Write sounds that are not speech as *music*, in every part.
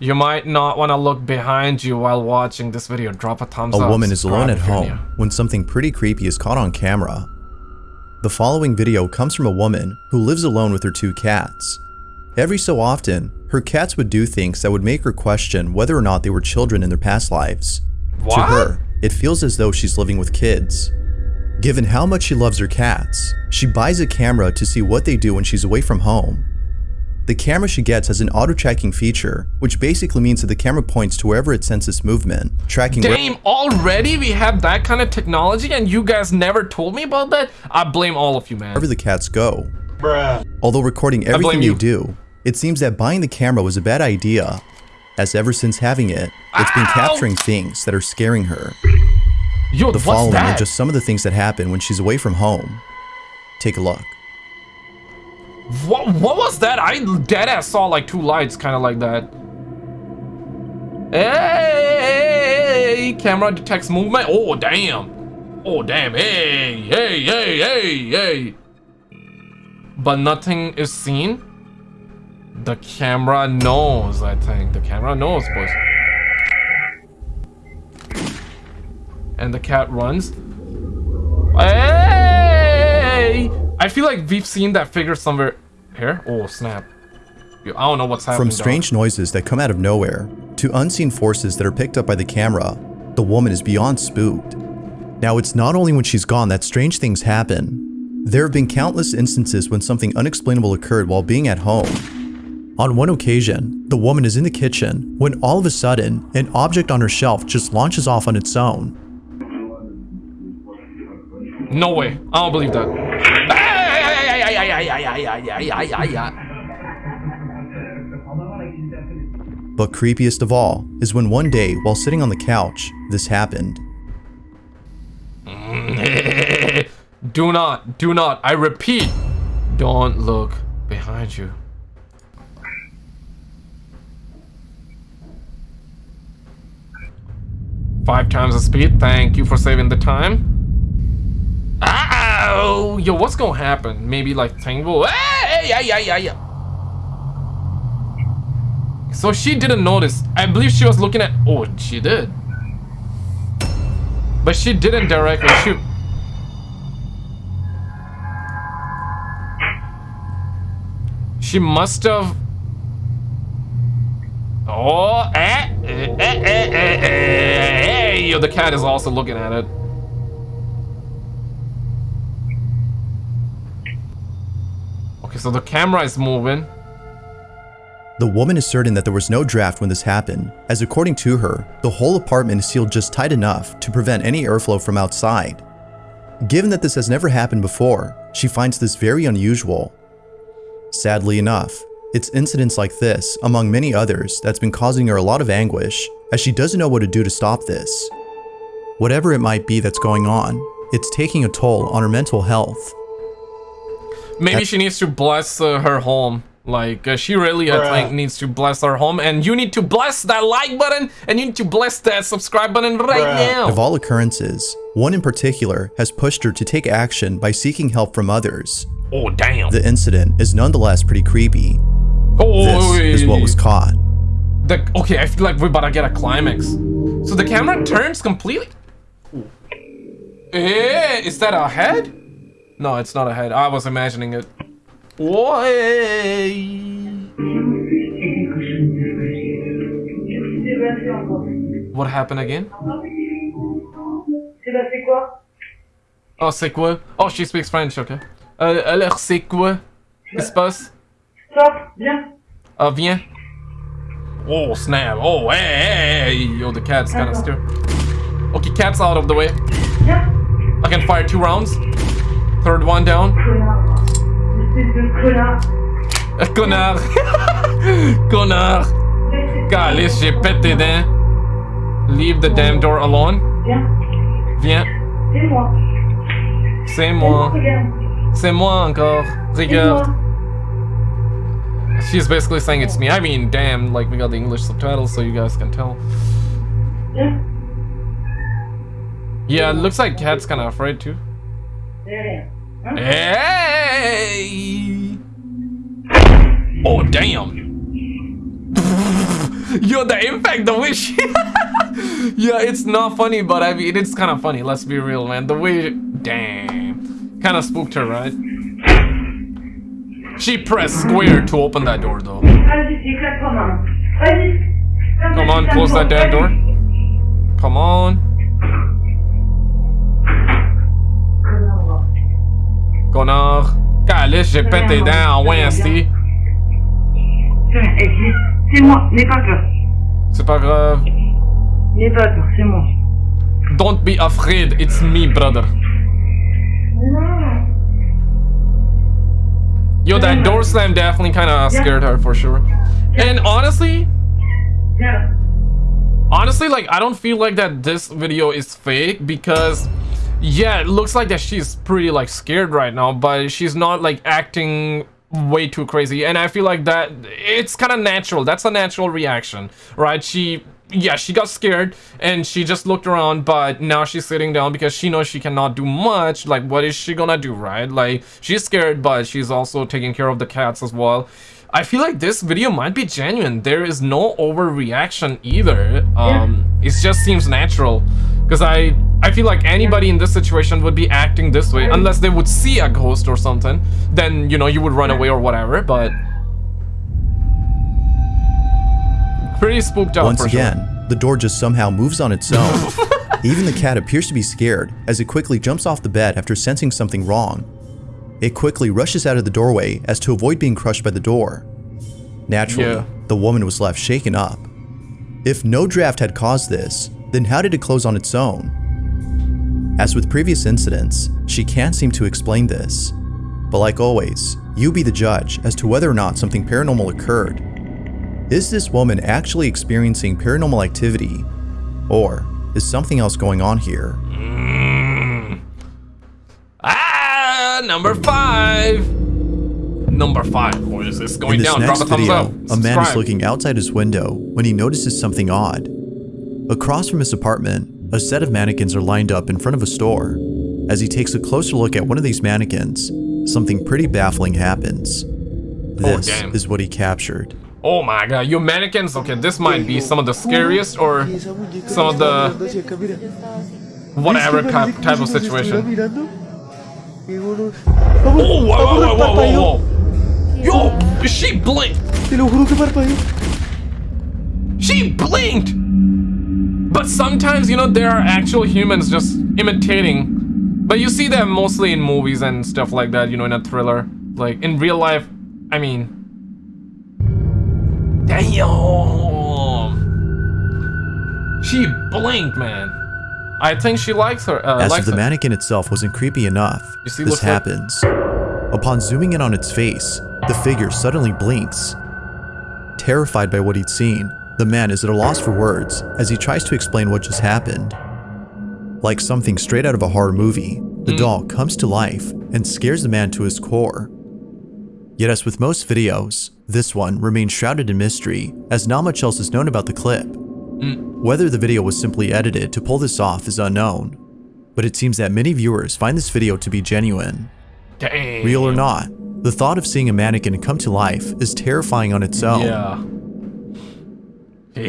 You might not want to look behind you while watching this video. Drop a thumbs A up. A woman is alone at home when something pretty creepy is caught on camera. The following video comes from a woman who lives alone with her two cats. Every so often, her cats would do things that would make her question whether or not they were children in their past lives. To her, it feels as though she's living with kids. Given how much she loves her cats, she buys a camera to see what they do when she's away from home. The camera she gets has an auto-tracking feature, which basically means that the camera points to wherever it senses movement, tracking where- Damn, already we have that kind of technology and you guys never told me about that? I blame all of you, man. wherever the cats go. Although recording everything you. you do, it seems that buying the camera was a bad idea, as ever since having it, it's been Ow! capturing things that are scaring her. Yo, The what's following that? are just some of the things that happen when she's away from home. Take a look. What, what was that? I dead ass saw like two lights kind of like that. Hey, camera detects movement. Oh, damn. Oh, damn. Hey, hey, hey, hey, hey. But nothing is seen. The camera knows, I think. The camera knows, boys. And the cat runs. Hey! I feel like we've seen that figure somewhere here. Oh, snap. I don't know what's happening. From dog. strange noises that come out of nowhere to unseen forces that are picked up by the camera, the woman is beyond spooked. Now, it's not only when she's gone that strange things happen. There have been countless instances when something unexplainable occurred while being at home. On one occasion, the woman is in the kitchen when all of a sudden, an object on her shelf just launches off on its own. No way. I don't believe that. But creepiest of all is when one day, while sitting on the couch, this happened. *laughs* do not, do not, I repeat, don't look behind you. Five times the speed, thank you for saving the time. Ow! Yo, what's gonna happen? Maybe like Tangle? Hey, yeah, yeah, yeah, yeah. So she didn't notice. I believe she was looking at. Oh, she did. But she didn't directly shoot. She must have. Oh, eh, eh, eh, eh, eh, eh, hey, yo, the cat is also looking at it. So the camera is moving. The woman is certain that there was no draft when this happened, as according to her, the whole apartment is sealed just tight enough to prevent any airflow from outside. Given that this has never happened before, she finds this very unusual. Sadly enough, it's incidents like this, among many others, that's been causing her a lot of anguish, as she doesn't know what to do to stop this. Whatever it might be that's going on, it's taking a toll on her mental health. Maybe That- she needs to bless uh, her home. Like, uh, she really, I think, needs to bless her home. And you need to bless that like button. And you need to bless that subscribe button right now. Of all occurrences, one in particular has pushed her to take action by seeking help from others. Oh, damn. The incident is nonetheless pretty creepy. oh, This is what was caught. The, okay, I feel like we're about to get a climax. So the camera turns completely. Eh, is that a head? No, it's not a head. I was imagining it. Oi. C'est passé encore. What happened again? C'est passé quoi Oh, c'est quoi? Oh, she speaks French, okay. Euh, alors, c'est quoi? Qu'est-ce qui se passe? Stop, viens. Ah, viens. Oh, snap. Oh, hey, hey. Yo, the cat's kind of stir. Okay, cat's out of the way. Viens. I can fire two rounds. Third one down. Connard. Connard. Calice, j'ai pété dents. Leave the damn door alone. Viens. C'est moi. C'est moi. Encore. Regarde. She's basically saying it's me. I mean, damn, like we got the English subtitles so you guys can tell. Yeah, it looks like Cat's kind of afraid too. Derrière. Hey! Oh, damn. *laughs* Yo, the impact, the way she... *laughs* yeah, it's not funny, but I mean, it's kind of funny. Let's be real, man. The way... Damn. Kind of spooked her, right? She pressed square to open that door, though. Come on, close that damn door. Come on. Connard. Calice, j'ai pété tes dents en Wednesday. Tiens, c'est- C'est moi, n'aie pas peur. C'est pas grave. N'aie pas peur, c'est moi. Don't be afraid, it's me, brother. Yo, that door slam definitely kind of scared her for sure. And honestly, Viens. honestly, like I don't feel like that this video is fake because, yeah, it looks like that she's pretty like scared right now, but she's not like acting way too crazy. And I feel like that it's kind of natural. That's a natural reaction, right? She yeah, she got scared and she just looked around, but now she's sitting down because she knows she cannot do much. Like, what is she gonna do, right? Like, she's scared, but she's also taking care of the cats as well. I feel like this video might be genuine. There is no overreaction either. Um, it just seems natural. Because I, I feel like anybody in this situation would be acting this way unless they would see a ghost or something. Then, you know, you would run away or whatever, but... Pretty spooked out Once for sure. again, the door just somehow moves on its own. *laughs* Even the cat appears to be scared as it quickly jumps off the bed after sensing something wrong. It quickly rushes out of the doorway as to avoid being crushed by the door. Naturally, Yeah. the woman was left shaken up. If no draft had caused this, then how did it close on its own? As with previous incidents, she can't seem to explain this. But like always, you be the judge as to whether or not something paranormal occurred. Is this woman actually experiencing paranormal activity? Or is something else going on here? Ah, number five. Number five, boys. It's In going this down. Drop next a thumbs video, up. a man is looking outside his window when he notices something odd. Across from his apartment, a set of mannequins are lined up in front of a store. As he takes a closer look at one of these mannequins, something pretty baffling happens. Oh, this Oh, is what he captured. Oh my god, you mannequins. Okay, this might be some of the scariest or some of the whatever type, type of situation. Oh, whoa, whoa, whoa, whoa, whoa, whoa. Yo, she blinked. Te lo juro que parpadeó. She blinked. But sometimes, you know, there are actual humans just imitating. But you see them mostly in movies and stuff like that, you know, in a thriller. Like, in real life, I mean... Damn! She blinked, man. I think she likes her. Uh, As likes if the her. mannequin itself wasn't creepy enough, see, this looks like- happens. Upon zooming in on its face, the figure suddenly blinks. Terrified by what he'd seen, the man is at a loss for words as he tries to explain what just happened. Like something straight out of a horror movie, the hmm. doll comes to life and scares the man to his core. Yet as with most videos, this one remains shrouded in mystery as not much else is known about the clip. Hmm. Whether the video was simply edited to pull this off is unknown, but it seems that many viewers find this video to be genuine. Damn. Real or not, the thought of seeing a mannequin come to life is terrifying on its own. Yeah. *laughs* you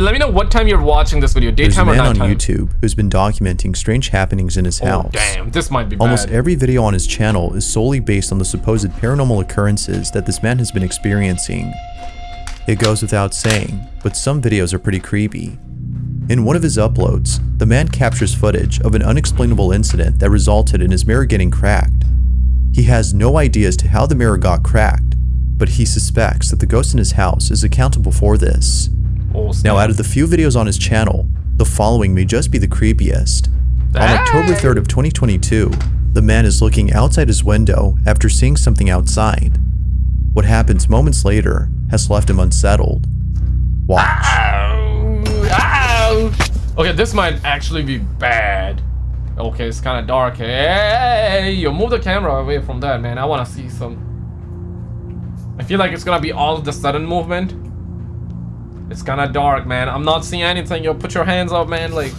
let me know what time you're watching this video, There's a daytime or man on. YouTube who's been documenting strange happenings in his Oh, house. damn, this might be Almost bad. every video on his channel is solely based on the supposed paranormal occurrences that this man has been experiencing. It goes without saying, but some videos are pretty creepy. In one of his uploads, the man captures footage of an unexplainable incident that resulted in his mirror getting cracked. He has no idea as to how the mirror got cracked, but he suspects that the ghost in his house is accountable for this. Snap. Now, out of the few videos on his channel, the following may just be the creepiest. On October 3rd of 2022, the man is looking outside his window after seeing something outside. What happens moments later has left him unsettled. Watch. Ow, ow. Okay, this might actually be bad. Okay, it's kind of dark. Hey, you move the camera away from that, man. I want to see some. I feel like it's gonna be all of the sudden movement. It's kind of dark, man. I'm not seeing anything. Yo, put your hands up, man. Like,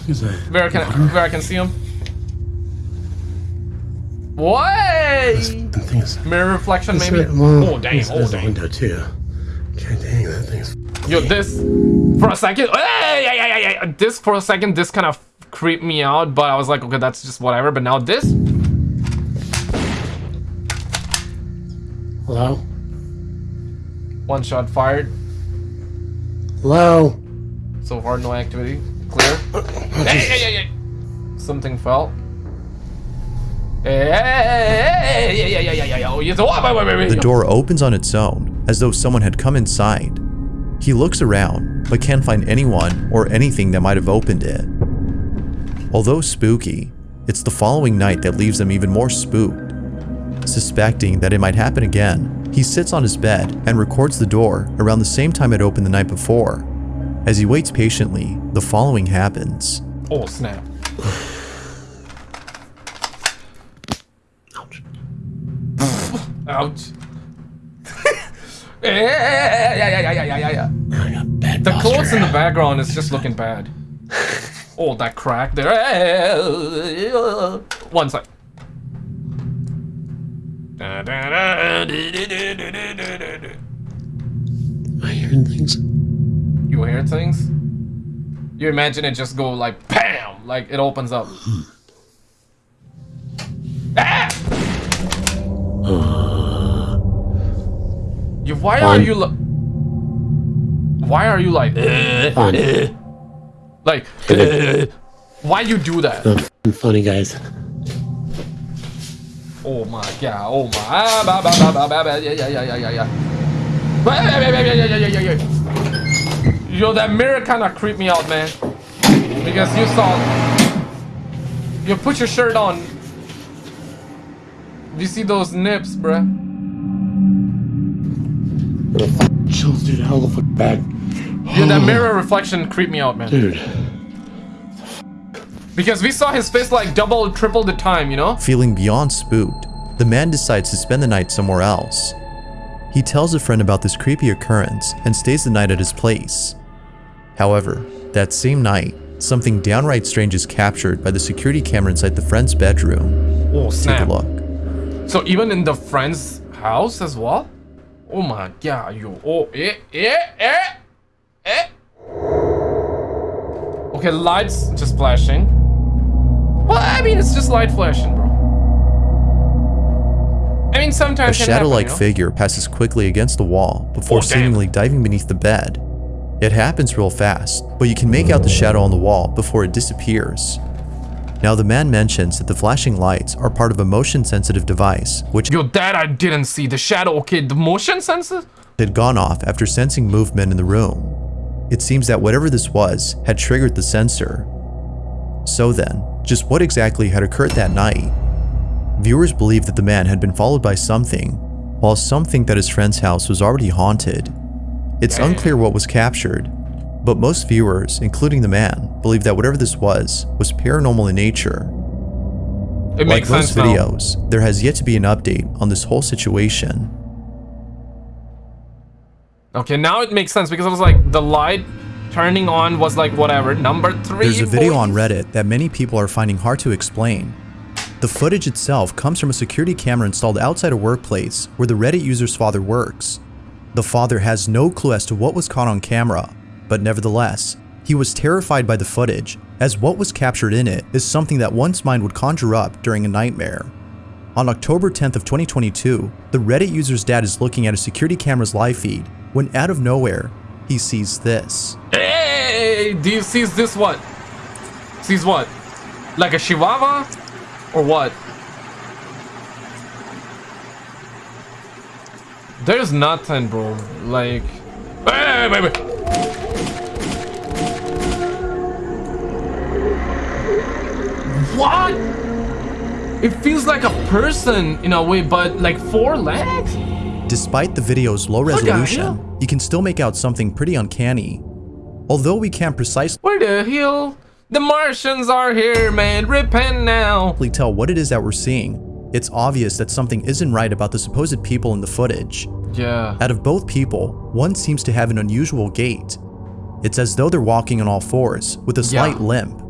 where I can where I can see them. What? The thing is, Mirror reflection, maybe. right- well, Oh dang! Oh damn! window too. thing's Yo, this for a second. Hey, yeah, yeah, yeah, yeah. This for a second, this kind of creeped me out, but I was like, okay, that's just whatever. But now this, Hello? One shot fired. Hello? So far, no activity. Clear. *coughs* hey, hey, hey, hey. Something fell. Oh. Oh. The door opens on its own, as though someone had come inside. He looks around, but can't find anyone or anything that might have opened it. Although spooky, it's the following night that leaves him even more spooked. Suspecting that it might happen again, he sits on his bed and records the door around the same time it opened the night before. As he waits patiently, the following happens. Oh, snap. Ouch. Ouch. yeah, *laughs* eh, eh, eh, yeah, yeah, yeah, yeah, yeah, yeah. I got bad The posture. clothes in the background is just looking bad. *laughs* Oh, that crack there. One sec. I hearing things? You hear things? You imagine it just go like BAM! Like it opens up. Hmm. ah! Uh. You, why are you li- Why are you like uh, uh. like why you do that? F***ing funny, guys. Oh my god, oh my ah, ba, ba, ba, ba, ba, ba, yeah, yeah, yeah, yeah, yeah, yeah. Ba, ba, ba, ba, yeah, yeah, yeah, yeah, yeah. Yo, that mirror kind of creeped me out, man. Because you saw, you put your shirt on. You see those nips, bruh? Chills, dude. Hell the fuck bad. Yeah, that mirror reflection creeped me out, man. Dude. Because we saw his face like double, triple the time, you know? Feeling beyond spooked, the man decides to spend the night somewhere else. He tells a friend about this creepy occurrence and stays the night at his place. However, that same night, something downright strange is captured by the security camera inside the friend's bedroom. Oh, Take a snap. look. So even in the friend's house as well? Oh my god, yo. Oh, eh, eh, eh, eh. Okay, lights just flashing. Well, I mean, it's just light flashing, bro. I mean, sometimes can shadow-like you know? figure passes quickly against the wall before Oh, seemingly diving beneath the bed. It happens real fast, but you can make out the shadow on the wall before it disappears. Now the man mentions that the flashing lights are part of a motion-sensitive device, which Yo, that I didn't see. The shadow, okay, the motion sensor? had gone off after sensing movement in the room. It seems that whatever this was had triggered the sensor. So then, just what exactly had occurred that night? Viewers believe that the man had been followed by something, while some think that his friend's house was already haunted. It's unclear what was captured, but most viewers, including the man, believe that whatever this was, was paranormal in nature. It Like makes most now. videos, there has yet to be an update on this whole situation. Okay, now it makes sense because I was like the light turning on was like whatever. Number three. There's a video on Reddit that many people are finding hard to explain. The footage itself comes from a security camera installed outside a workplace where the Reddit user's father works. The father has no clue as to what was caught on camera, but nevertheless, he was terrified by the footage, as what was captured in it is something that one's mind would conjure up during a nightmare. On October 10th of 2022, the Reddit user's dad is looking at a security camera's live feed when out of nowhere, he sees this. Hey, do you see this what? Sees what? Like a chihuahua? Or what? There's nothing, bro. Like... Hey, wait. What? It feels like a person in a way, but like four legs? Despite the video's low resolution, you can still make out something pretty uncanny. Although we can't precisely Where the hell? The Martians are here, man. Repent now. tell what it is that we're seeing, it's obvious that something isn't right about the supposed people in the footage. Yeah. Out of both people, one seems to have an unusual gait. It's as though they're walking on all fours, with a slight Yeah. limp.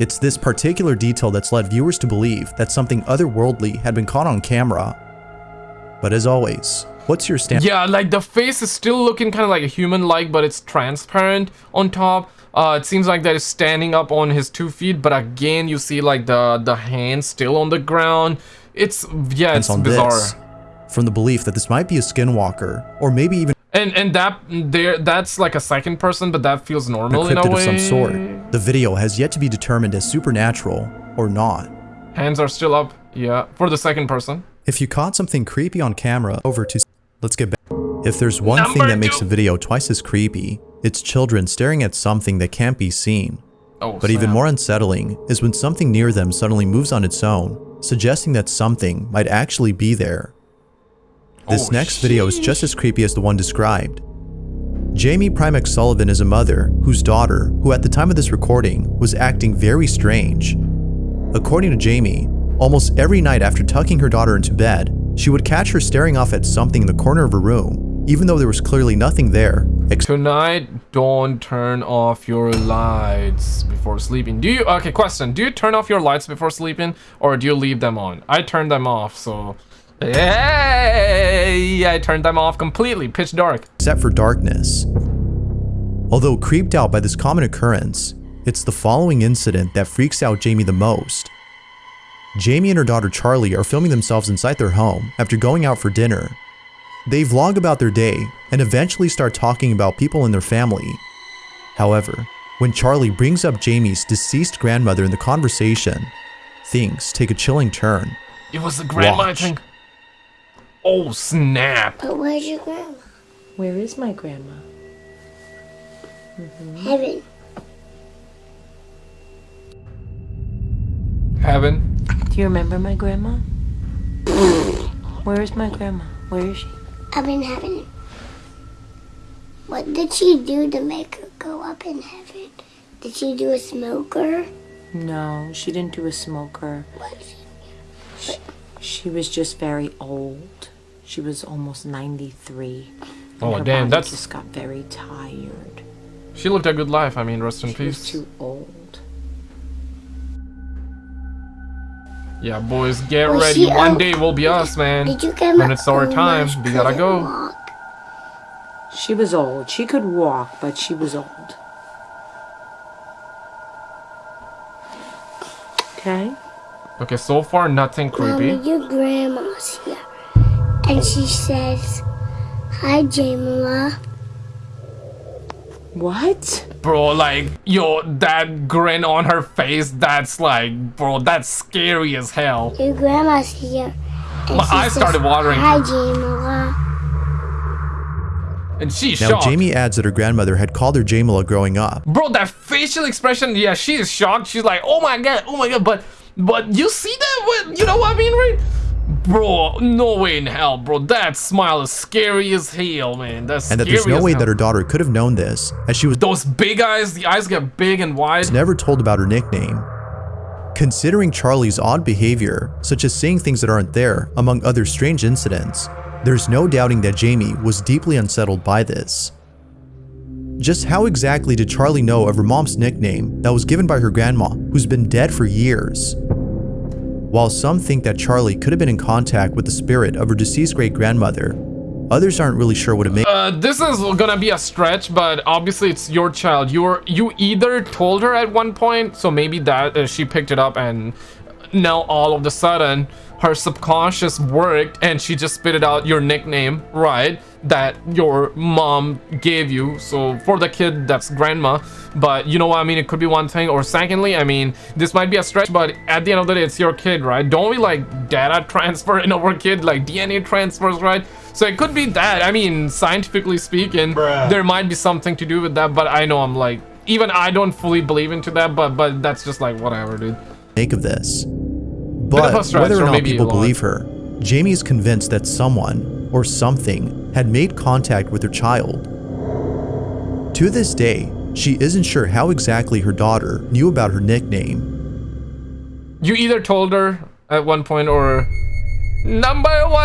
It's this particular detail that's led viewers to believe that something otherworldly had been caught on camera. But as always, What's your stance Yeah, like the face is still looking kind of like a human-like, but it's transparent on top. Uh, it seems like that is standing up on his two feet, but again, you see like the the hand still on the ground. It's yeah, it's on bizarre. this? From the belief that this might be a skinwalker, or maybe even And and that there that's like a second person, but that feels normal in a way. of some sort. The video has yet to be determined as supernatural or not. Hands are still up. Yeah, for the second person. If you caught something creepy on camera, over to let's get back. If there's one thing Number that makes a video twice as creepy, it's children staring at something that can't be seen. Oh, But even more unsettling is when something near them suddenly moves on its own, suggesting that something might actually be there. This Oh, next video is just as creepy as the one described. Jamie Primex Sullivan is a mother whose daughter, who at the time of this recording was acting very strange. According to Jamie, almost every night after tucking her daughter into bed, she would catch her staring off at something in the corner of her room, even though there was clearly nothing there Tonight, don't turn off your lights before sleeping. Do you, okay, question. Do you turn off your lights before sleeping or do you leave them on? I turn them off, so. Hey, I turned them off completely, pitch dark. except for darkness. Although creeped out by this common occurrence, it's the following incident that freaks out Jamie the most. Jamie and her daughter Charlie are filming themselves inside their home after going out for dinner. They vlog about their day and eventually start talking about people in their family. However, when Charlie brings up Jamie's deceased grandmother in the conversation, things take a chilling turn. It was the grandma, I Watch. think. Oh, snap. But where's your grandma? Where is my grandma? Mm-hmm. Heaven. Heaven. Do you remember my grandma? *laughs* Where is my grandma? Where is she? Up in heaven. What did she do to make her go up in heaven? Did she do a smoker? No, she didn't do a smoker. What she- She was just very old. She was almost 93. Oh, her damn, body that's- just got very tired. She lived a good life. I mean, rest in She was peace. too old. Yeah, boys, get Was ready. One old? day will be us, man. Did you get When it's our time, we gotta go. Walk? She was old. She could walk, but she was old. Okay? Okay, so far nothing creepy. Mommy, your grandma's here. And she says, Hi, Jamila. What? Bro, like, yo, that grin on her face, that's like, bro, that's scary as hell. Your grandma's here. And My she eyes started watering. Hi, Jamila. And she's Now, shocked. Jamie adds that her grandmother had called her Jamila growing up, Bro, that facial expression, yeah, she is shocked. She's like, oh my god, oh my god, but, but you see that? What, you know what I mean, right? Bro, no way in hell, bro. That smile is scary as hell, man. That's and that there's no way hell. that her daughter could have known this, as she was Those big eyes, the eyes get big and wide. never told about her nickname. Considering Charlie's odd behavior, such as saying things that aren't there, among other strange incidents, there's no doubting that Jamie was deeply unsettled by this. Just how exactly did Charlie know of her mom's nickname that was given by her grandma, who's been dead for years? While some think that Charlie could have been in contact with the spirit of her deceased great grandmother, others aren't really sure what it makes. Uh, this is gonna be a stretch, but obviously it's your child. You're you either told her at one point, so maybe that uh, she picked it up, and now all of a sudden her subconscious worked, and she just spit it out your nickname, right? That your mom gave you. So for the kid, that's grandma. But you know what I mean? It could be one thing. Or secondly, I mean, this might be a stretch, but at the end of the day, it's your kid, right? Don't we like data *laughs* transfer in our kid, like DNA transfers, right? So it could be that. I mean, scientifically speaking, there might be something to do with that. But I know I'm like, even I don't fully believe into that. But but that's just like whatever, dude. make of this. But a stretch, whether or or not maybe people believe her, Jamie is convinced that someone or something had made contact with her child. To this day, she isn't sure how exactly her daughter knew about her nickname. You either told her at one point or number one.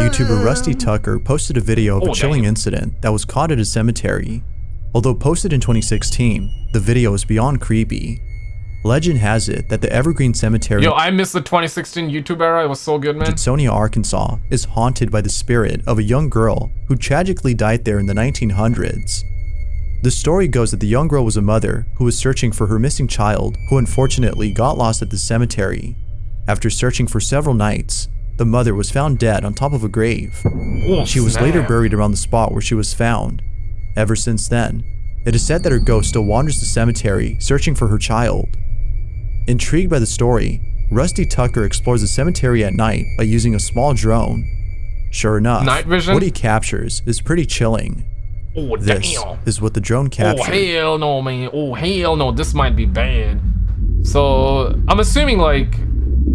YouTuber Rusty Tucker posted a video of Oh, a chilling damn. incident that was caught at a cemetery. Although posted in 2016, the video is beyond creepy. Legend has it that the Evergreen Cemetery Yo, I missed the 2016 YouTube era. It was so good, man. in Sonia, Arkansas, is haunted by the spirit of a young girl who tragically died there in the 1900s. The story goes that the young girl was a mother who was searching for her missing child who unfortunately got lost at the cemetery. After searching for several nights, the mother was found dead on top of a grave. Oh, She was later buried around the spot where she was found. Ever since then, it is said that her ghost still wanders the cemetery searching for her child. Intrigued by the story, Rusty Tucker explores the cemetery at night by using a small drone. Sure enough, Night vision? what he captures is pretty chilling. Oh, This damn. is what the drone Oh, hell no, man. Oh, hell no. This might be bad. So, I'm assuming, like,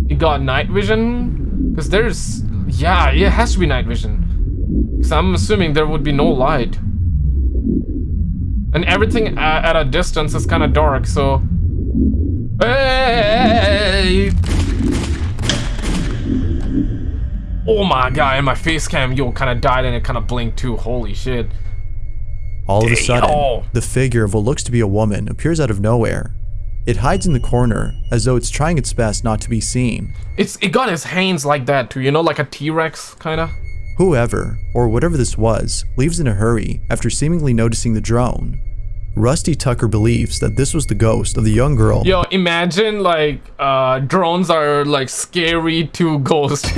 it got night vision? Because there's... Yeah, it has to be night vision. Because I'm assuming there would be no light. And everything at a distance is kind of dark, so... Hey! Oh my god, and my face cam, yo, kind of died and it kind of blinked too. Holy shit. All of a sudden, Damn. the figure of what looks to be a woman appears out of nowhere. It hides in the corner as though it's trying its best not to be seen. It's it got its hands like that too, you know, like a T-Rex kind of. Whoever, or whatever this was, leaves in a hurry after seemingly noticing the drone. Rusty Tucker believes that this was the ghost of the young girl Yo, imagine like uh drones are like scary to ghosts. *laughs*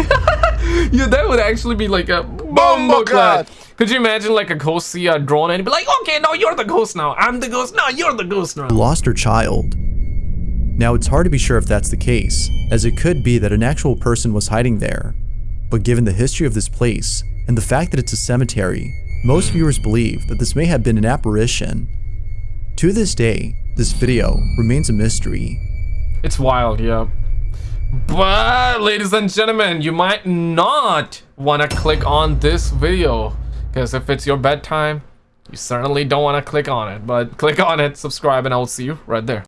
yeah, that would actually be like a bombo clad. Could you imagine like a ghost see a drone and be like, okay, no, you're the ghost now. I'm the ghost. No, you're the ghost now. lost her child. Now, it's hard to be sure if that's the case, as it could be that an actual person was hiding there. But given the history of this place and the fact that it's a cemetery, most viewers believe that this may have been an apparition. To this day, this video remains a mystery. It's wild, yeah. But, ladies and gentlemen, you might not want to click on this video. Because if it's your bedtime, you certainly don't want to click on it. But click on it, subscribe, and I will see you right there.